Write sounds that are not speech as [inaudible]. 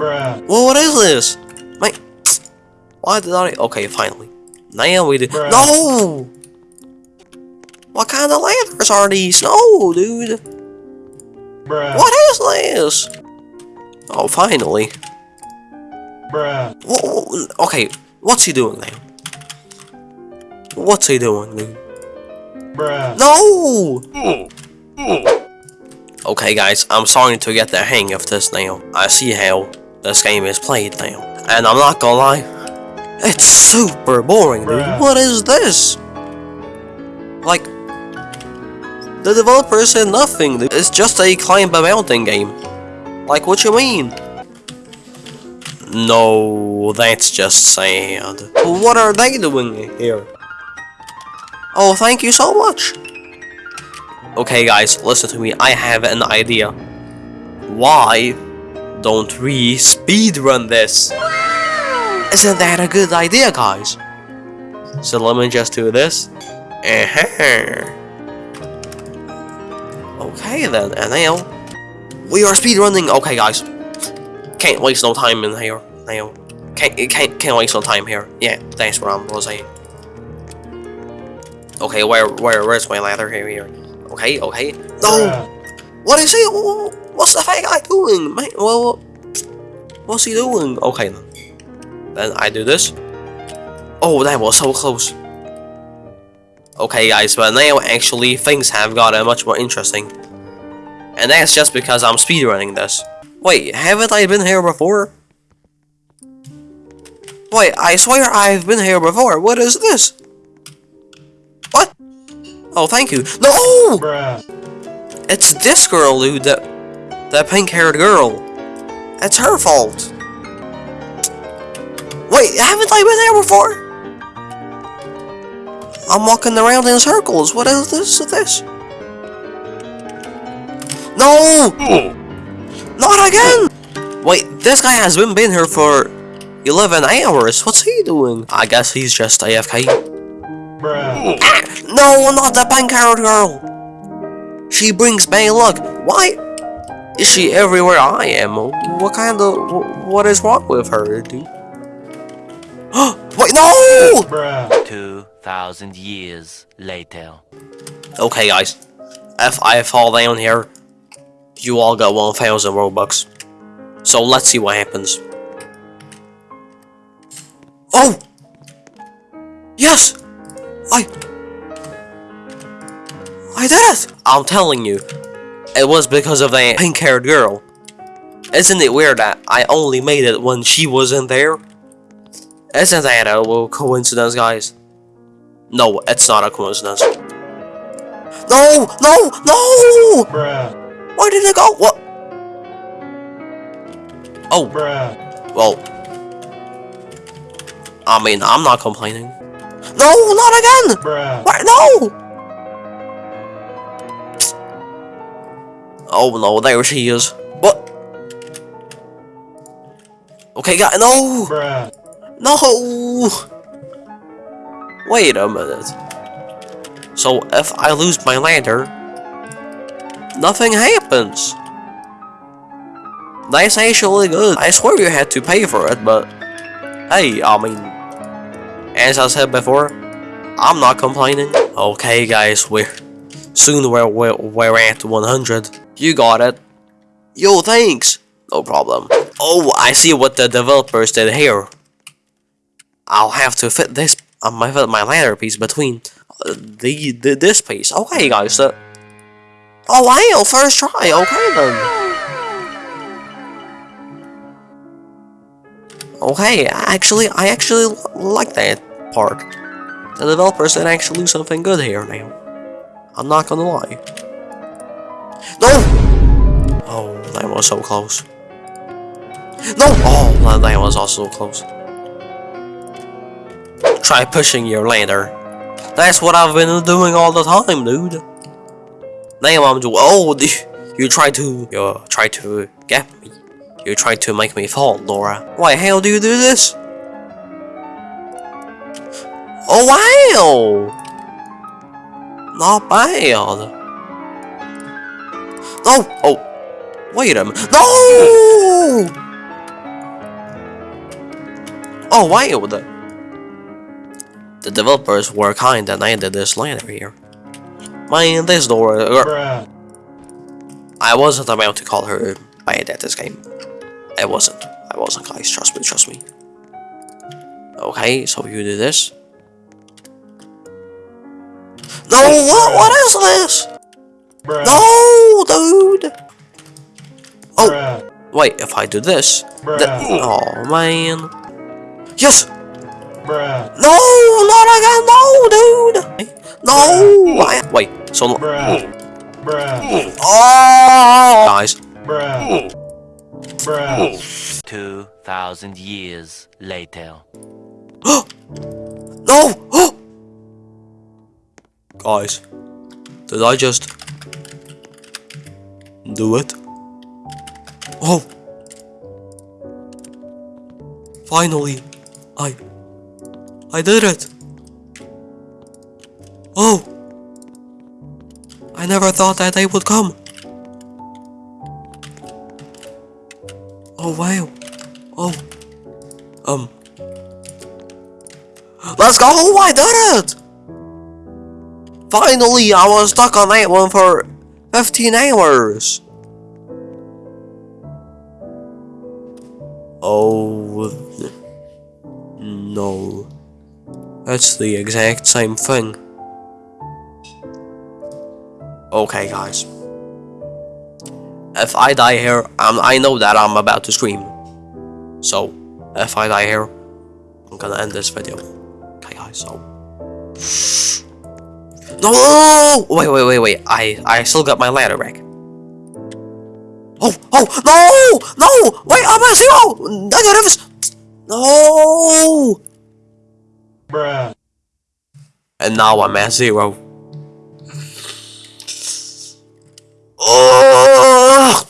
Bruh. Well, what is this? Man, why did I? Okay, finally. Now we do. Bruh. No. What kind of ladders are these? No, dude. Bruh. What is this? Oh, finally. Bruh. Wha- okay, what's he doing now? What's he doing, dude? Bruh. No! Okay, guys, I'm starting to get the hang of this now. I see how this game is played now. And I'm not gonna lie, it's super boring, dude. What is this? Like, the developer said nothing. dude. It's just a climb a mountain game. Like, what you mean? No, that's just sad. What are they doing here? Oh, thank you so much. Okay guys, listen to me, I have an idea. Why don't we speedrun this? Isn't that a good idea guys? So let me just do this. Uh-huh. Okay then, and now we are speedrunning. Okay guys, can't waste no time in here now. Can't can't can't waste no time here. Yeah, that's what I'm gonna. Okay, where where where's my ladder here here? Okay, okay. No! Bruh. What is he? wh- What's the fat guy doing? Man, well, what's he doing? Okay, then. Then I do this. Oh, that was so close. Okay, guys, but now actually things have gotten much more interesting. And that's just because I'm speedrunning this. Wait, haven't I been here before? Wait, I swear I've been here before. What is this? What? Oh, thank you. No! Bruh. It's this girl, dude. That, that pink-haired girl. It's her fault. Wait, haven't I been there before? I'm walking around in circles. What is this? This? No! Not again! Wait, this guy has been been here for 11 hours. What's he doing? I guess he's just AFK. Bruh. Ah, no, not the pink-haired girl. She brings bad luck. Why is she everywhere I am? What kind of what is wrong with her, dude? [gasps] Wait, no! Bruh. 2,000 years later. Okay, guys. If I fall down here, you all got 1,000 Robux. So let's see what happens. Oh! Yes! I... I did it! I'm telling you, it was because of that pink-haired girl. Isn't it weird that I only made it when she wasn't there? Isn't that a little coincidence, guys? No, it's not a coincidence. No! No! No! Bruh. Where did it go? What? Oh, Bruh. well. I mean, I'm not complaining. No, not again! Bruh. What? No! Oh no, there she is. What? Okay, got no! Bruh. No! Wait a minute. So if I lose my lantern, nothing happens. That's actually good. I swear you had to pay for it, but hey, I mean, as I said before, I'm not complaining. Okay, guys, we're soon we're we're, we're at 100. You got it. Yo, thanks. No problem. Oh, I see what the developers did here. I'll have to fit this uh, my my ladder piece between uh, the, the this piece. Okay, guys. Uh, oh wow, first try. Okay then. Okay, actually, I actually like that part. The developers did actually do something good here now. I'm not gonna lie. No! Oh, that was so close. No! Oh, that- was also close. Try pushing your ladder. That's what I've been doing all the time, dude. Now I'm doing. Oh, [laughs] you try to. You try to get me. You try to make me fall, Laura. Why, hell do you do this? Oh, wow! Not bad. No! Oh, wait a minute. No! [laughs] Oh, wow. The, the developers were kind and added this ladder here. Man, this door. uh, Bruh. I wasn't about to call her bad at this game. I wasn't. I wasn't, guys. Trust me, trust me. Okay, so you do this. No, what? What is this? Bruh. No. Oh. Bruh. Wait, if I do this, Bruh. oh man. Yes. Bruh. No, not again. No, dude. No. I, wait. So no- Bruh. Hmm. Bruh. oh, guys. Bruh. Hmm. Bruh. Hmm. 2,000 years later. [gasps] No. [gasps] guys, did I just do it? Oh. Finally, I I did it. Oh. I never thought that day would come. Oh wow. Oh. Um. Let's go! I did it! Finally, I was stuck on that one for 15 hours. Oh. No. That's the exact same thing. Okay, guys. If I die here, um, I know that I'm about to scream. So, if I die here, I'm gonna end this video. Okay, guys, so. No! Wait, wait, wait, wait. I, I still got my ladder back. Oh, oh, no! No! Wait, I'm at zero! Negatives! No! Bruh. And now I'm at zero. Oh!